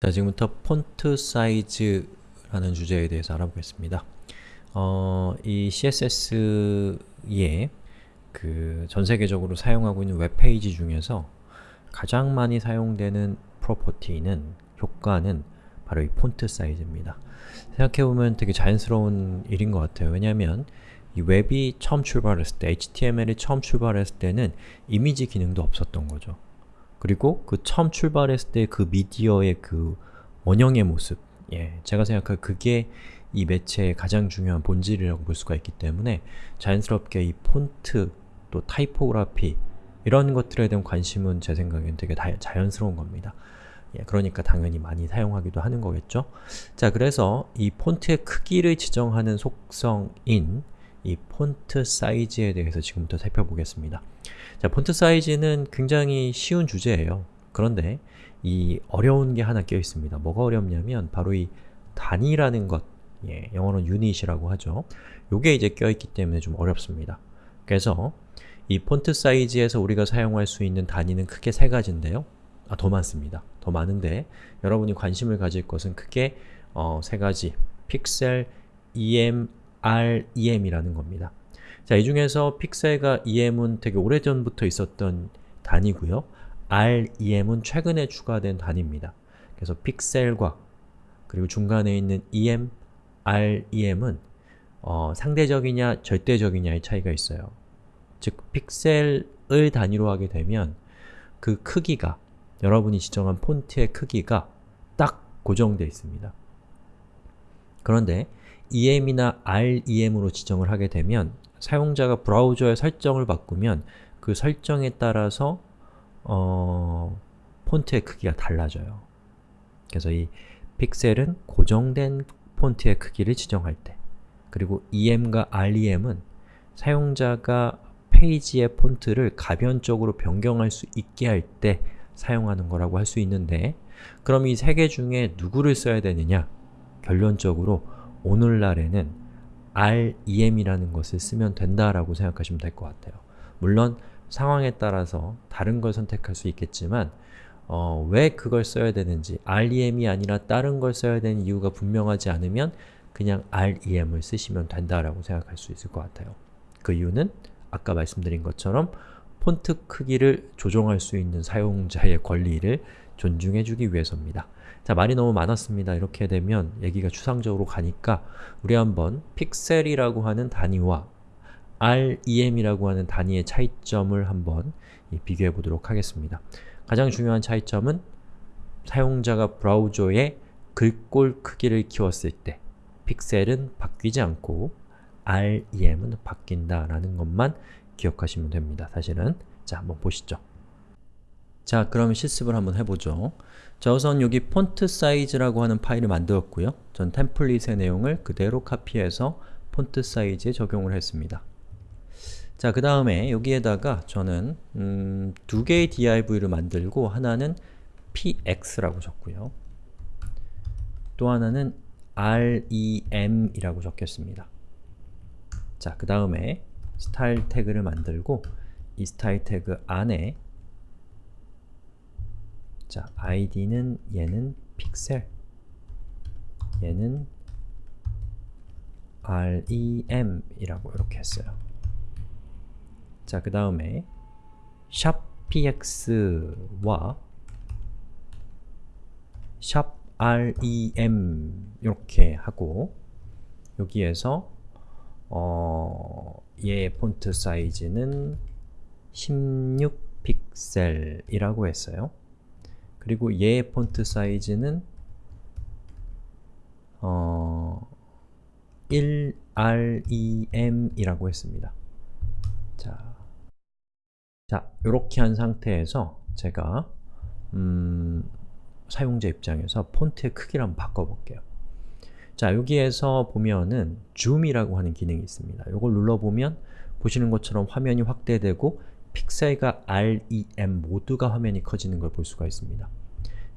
자, 지금부터 font size라는 주제에 대해서 알아보겠습니다. 어, 이 CSS의 그 전세계적으로 사용하고 있는 웹페이지 중에서 가장 많이 사용되는 property는, 효과는 바로 이 font size입니다. 생각해보면 되게 자연스러운 일인 것 같아요. 왜냐하면 이 웹이 처음 출발했을 때, HTML이 처음 출발했을 때는 이미지 기능도 없었던 거죠. 그리고 그 처음 출발했을 때 그 미디어의 그 원형의 모습 예, 제가 생각할 그게 이 매체의 가장 중요한 본질이라고 볼 수가 있기 때문에 자연스럽게 이 폰트, 또 타이포그래피 이런 것들에 대한 관심은 제 생각엔 되게 다, 자연스러운 겁니다. 예, 그러니까 당연히 많이 사용하기도 하는 거겠죠? 자, 그래서 이 폰트의 크기를 지정하는 속성인 이 폰트 사이즈에 대해서 지금부터 살펴보겠습니다. 자, 폰트 사이즈는 굉장히 쉬운 주제예요. 그런데 이 어려운 게 하나 껴 있습니다. 뭐가 어렵냐면 바로 이 단위라는 것, 예, 영어로는 유닛이라고 하죠. 요게 이제 껴있기 때문에 좀 어렵습니다. 그래서 이 폰트 사이즈에서 우리가 사용할 수 있는 단위는 크게 세 가지인데요. 아, 더 많습니다. 더 많은데 여러분이 관심을 가질 것은 크게 어, 세 가지 픽셀, EM, REM이라는 겁니다. 자, 이 중에서 픽셀과 EM은 되게 오래전부터 있었던 단위고요. REM은 최근에 추가된 단위입니다. 그래서 픽셀과 그리고 중간에 있는 EM, REM은 어, 상대적이냐 절대적이냐의 차이가 있어요. 즉, 픽셀을 단위로 하게 되면 그 크기가 여러분이 지정한 폰트의 크기가 딱 고정되어 있습니다. 그런데 EM이나 REM으로 지정을 하게 되면 사용자가 브라우저의 설정을 바꾸면 그 설정에 따라서 어, 폰트의 크기가 달라져요. 그래서 이 픽셀은 고정된 폰트의 크기를 지정할 때 그리고 EM과 REM은 사용자가 페이지의 폰트를 가변적으로 변경할 수 있게 할 때 사용하는 거라고 할 수 있는데 그럼 이 세 개 중에 누구를 써야 되느냐? 결론적으로 오늘날에는 REM이라는 것을 쓰면 된다라고 생각하시면 될 것 같아요. 물론 상황에 따라서 다른 걸 선택할 수 있겠지만 어, 왜 그걸 써야 되는지 REM이 아니라 다른 걸 써야 되는 이유가 분명하지 않으면 그냥 REM을 쓰시면 된다라고 생각할 수 있을 것 같아요. 그 이유는 아까 말씀드린 것처럼 폰트 크기를 조정할 수 있는 사용자의 권리를 존중해주기 위해서입니다. 자, 말이 너무 많았습니다. 이렇게 되면 얘기가 추상적으로 가니까 우리 한번 픽셀이라고 하는 단위와 REM이라고 하는 단위의 차이점을 한번 비교해 보도록 하겠습니다. 가장 중요한 차이점은 사용자가 브라우저의 글꼴 크기를 키웠을 때 픽셀은 바뀌지 않고 REM은 바뀐다라는 것만 기억하시면 됩니다. 사실은 자, 한번 보시죠. 자, 그럼 실습을 한번 해보죠. 자, 우선 여기 폰트 사이즈라고 하는 파일을 만들었고요. 전 템플릿의 내용을 그대로 카피해서 폰트 사이즈에 적용을 했습니다. 자, 그 다음에 여기에다가 저는 음, 두 개의 div를 만들고 하나는 px라고 적고요. 또 하나는 rem이라고 적겠습니다. 자, 그 다음에 스타일 태그를 만들고 이 스타일 태그 안에 자, id는 얘는 픽셀 얘는 rem이라고 이렇게 했어요. 자, 그 다음에 샵px와 샵rem 이렇게 하고 여기에서 어, 얘 폰트 사이즈는 16 픽셀이라고 했어요. 그리고 얘 폰트 사이즈는 어, 1REM이라고 했습니다. 자, 자, 이렇게 한 상태에서 제가 음, 사용자 입장에서 폰트의 크기를 한번 바꿔볼게요. 자, 여기에서 보면은 줌이라고 하는 기능이 있습니다. 이걸 눌러보면 보시는 것처럼 화면이 확대되고 픽셀과 REM 모두가 화면이 커지는 걸 볼 수가 있습니다.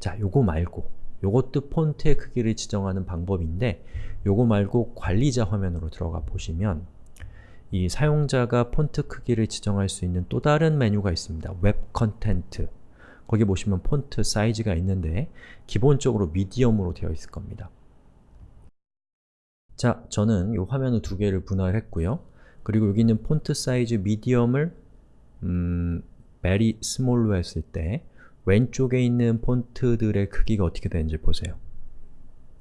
자, 요거 말고 요것도 폰트의 크기를 지정하는 방법인데 요거 말고 관리자 화면으로 들어가 보시면 이 사용자가 폰트 크기를 지정할 수 있는 또 다른 메뉴가 있습니다. web content 거기 보시면 폰트 사이즈가 있는데 기본적으로 medium으로 되어 있을 겁니다. 자, 저는 이 화면을 두 개를 분할 했고요. 그리고 여기 있는 폰트 사이즈 medium을 음, very small로 했을 때 왼쪽에 있는 폰트들의 크기가 어떻게 되는지 보세요.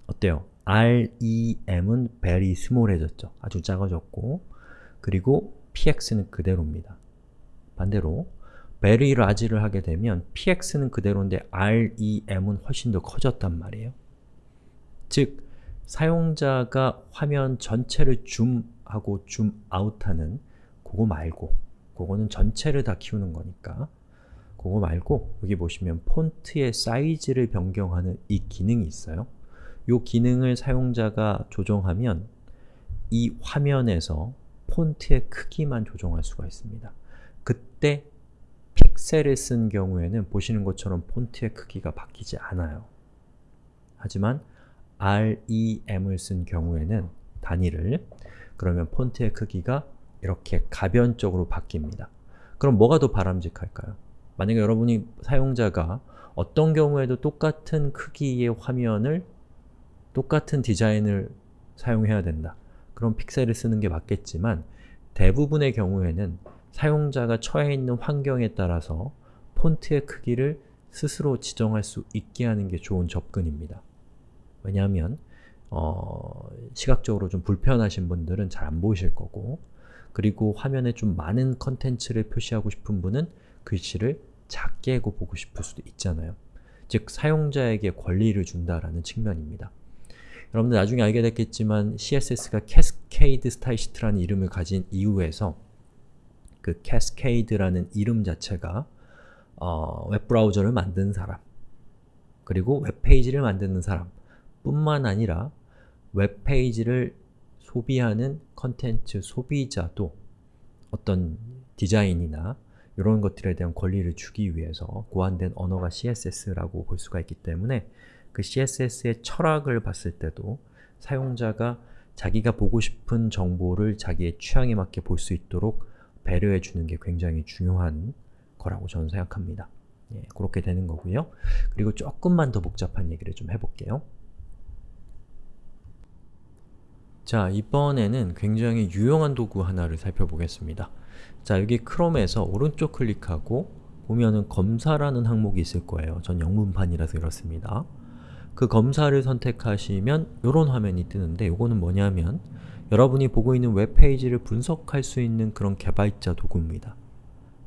어때요? REM은 very small해졌죠. 아주 작아졌고 그리고 PX는 그대로입니다. 반대로 very large를 하게 되면 PX는 그대로인데 REM은 훨씬 더 커졌단 말이에요. 즉, 사용자가 화면 전체를 줌하고 줌아웃하는 그거 말고 그거는 전체를 다 키우는 거니까 그거 말고 여기 보시면 폰트의 사이즈를 변경하는 이 기능이 있어요. 이 기능을 사용자가 조정하면 이 화면에서 폰트의 크기만 조정할 수가 있습니다. 그때 픽셀을 쓴 경우에는 보시는 것처럼 폰트의 크기가 바뀌지 않아요. 하지만 REM을 쓴 경우에는 단위를 그러면 폰트의 크기가 이렇게 가변적으로 바뀝니다. 그럼 뭐가 더 바람직할까요? 만약에 여러분이 사용자가 어떤 경우에도 똑같은 크기의 화면을 똑같은 디자인을 사용해야 된다. 그럼 픽셀을 쓰는 게 맞겠지만 대부분의 경우에는 사용자가 처해 있는 환경에 따라서 폰트의 크기를 스스로 지정할 수 있게 하는 게 좋은 접근입니다. 왜냐하면 어, 시각적으로 좀 불편하신 분들은 잘 안 보이실 거고 그리고 화면에 좀 많은 컨텐츠를 표시하고 싶은 분은 글씨를 작게 보고 싶을 수도 있잖아요. 즉, 사용자에게 권리를 준다라는 측면입니다. 여러분들 나중에 알게 됐겠지만 CSS가 Style Sheet라는 이름을 가진 이유에서 그 Cascade라는 이름 자체가 어, 웹브라우저를 만든 사람 그리고 웹페이지를 만드는 사람 뿐만 아니라 웹페이지를 소비하는 컨텐츠 소비자도 어떤 디자인이나 이런 것들에 대한 권리를 주기 위해서 고안된 언어가 CSS라고 볼 수가 있기 때문에 그 CSS의 철학을 봤을 때도 사용자가 자기가 보고 싶은 정보를 자기의 취향에 맞게 볼 수 있도록 배려해 주는 게 굉장히 중요한 거라고 저는 생각합니다. 예, 그렇게 되는 거고요. 그리고 조금만 더 복잡한 얘기를 좀 해볼게요. 자, 이번에는 굉장히 유용한 도구 하나를 살펴보겠습니다. 자, 여기 크롬에서 오른쪽 클릭하고 보면은 검사라는 항목이 있을 거예요. 전 영문판이라서 그렇습니다. 그 검사를 선택하시면 이런 화면이 뜨는데 이거는 뭐냐면 여러분이 보고 있는 웹페이지를 분석할 수 있는 그런 개발자 도구입니다.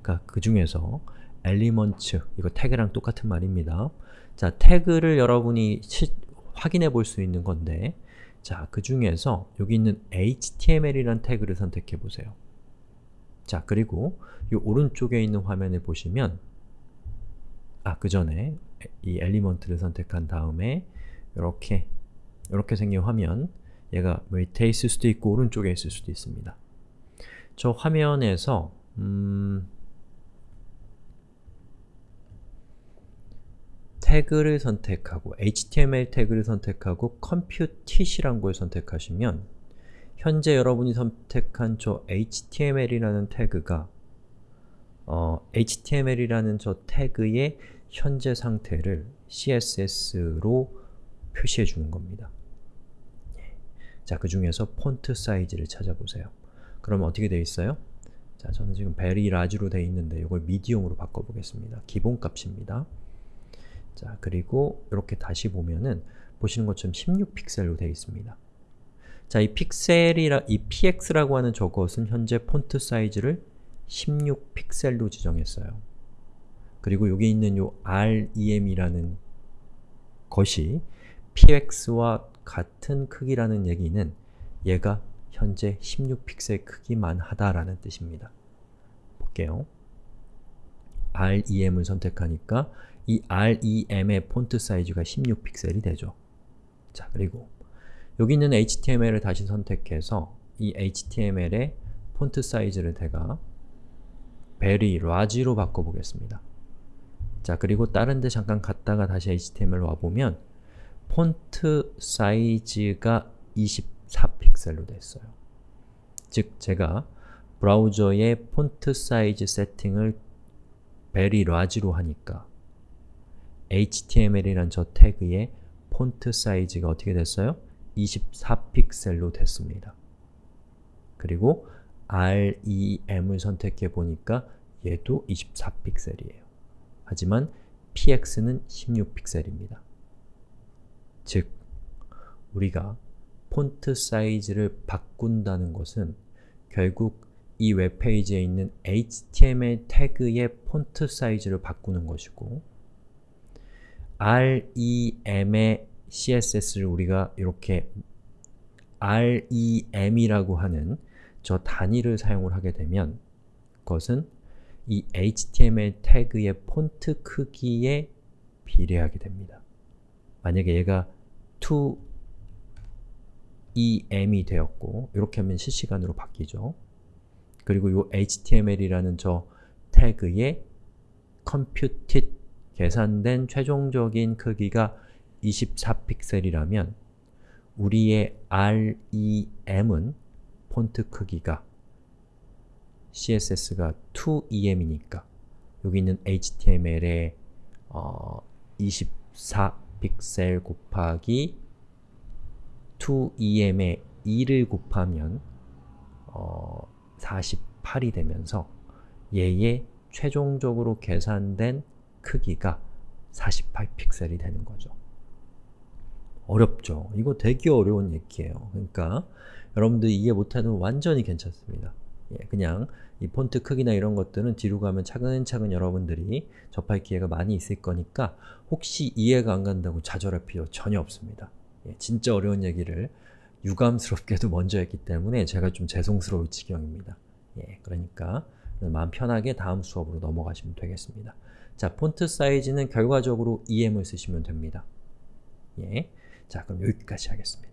그러니까 그 중에서 엘리먼츠, 이거 태그랑 똑같은 말입니다. 자, 태그를 여러분이 시, 확인해 볼 수 있는 건데 자, 그 중에서 여기 있는 HTML이란 태그를 선택해 보세요. 자, 그리고 이 오른쪽에 있는 화면을 보시면 아, 그 전에 이 엘리먼트를 선택한 다음에 이렇게 이렇게 생긴 화면 얘가 밑에 있을 수도 있고 오른쪽에 있을 수도 있습니다. 저 화면에서 음, 태그를 선택하고 HTML 태그를 선택하고 Compute이라는 걸 선택하시면 현재 여러분이 선택한 저 HTML이라는 태그가 어, HTML이라는 저 태그의 현재 상태를 CSS로 표시해 주는 겁니다. 자, 그 중에서 폰트 사이즈를 찾아보세요. 그러면 어떻게 되어 있어요? 자, 저는 지금 very large로 되어 있는데 이걸 미디움으로 바꿔보겠습니다. 기본 값입니다. 자, 그리고 이렇게 다시 보면은 보시는 것처럼 16픽셀로 되어 있습니다. 자, 이 픽셀이라 이 px라고 하는 저것은 현재 폰트 사이즈를 16픽셀로 지정했어요. 그리고 여기 있는 요 REM이라는 것이 px와 같은 크기라는 얘기는 얘가 현재 16픽셀 크기만 하다라는 뜻입니다. 볼게요. REM을 선택하니까 이 REM의 폰트 사이즈가 16픽셀이 되죠. 자, 그리고 여기 있는 HTML을 다시 선택해서 이 HTML의 폰트 사이즈를 제가 very large로 바꿔보겠습니다. 자, 그리고 다른 데 잠깐 갔다가 다시 HTML 와보면 폰트 사이즈가 24픽셀로 됐어요. 즉, 제가 브라우저의 폰트 사이즈 세팅을 very large로 하니까 html이란 저 태그의 폰트 사이즈가 어떻게 됐어요? 24픽셀로 됐습니다. 그리고 REM을 선택해 보니까 얘도 24픽셀이에요. 하지만 px는 16픽셀입니다. 즉, 우리가 폰트 사이즈를 바꾼다는 것은 결국 이 웹페이지에 있는 HTML 태그의 폰트 사이즈를 바꾸는 것이고 REM의 CSS를 우리가 이렇게 REM이라고 하는 저 단위를 사용을 하게 되면 그것은 이 HTML 태그의 폰트 크기에 비례하게 됩니다. 만약에 얘가 2EM이 되었고 이렇게 하면 실시간으로 바뀌죠. 그리고 이 HTML이라는 저 태그의 computed 계산된 최종적인 크기가 24픽셀이라면 우리의 REM은 폰트 크기가 CSS가 2EM이니까 여기 있는 HTML의 어, 24픽셀 곱하기 2EM의 2를 곱하면 어, 48이 되면서 얘의 최종적으로 계산된 크기가 48픽셀이 되는 거죠. 어렵죠? 이거 되게 어려운 얘기예요. 그러니까 여러분들 이해 못해도 완전히 괜찮습니다. 예, 그냥 이 폰트 크기나 이런 것들은 뒤로 가면 차근차근 여러분들이 접할 기회가 많이 있을 거니까 혹시 이해가 안 간다고 좌절할 필요 전혀 없습니다. 예, 진짜 어려운 얘기를 유감스럽게도 먼저 했기 때문에 제가 좀 죄송스러울 지경입니다. 예, 그러니까 마음 편하게 다음 수업으로 넘어가시면 되겠습니다. 자, 폰트 사이즈는 결과적으로 EM을 쓰시면 됩니다. 예, 자 그럼 여기까지 하겠습니다.